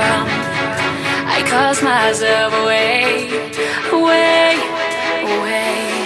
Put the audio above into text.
from. I cast myself away, away, away.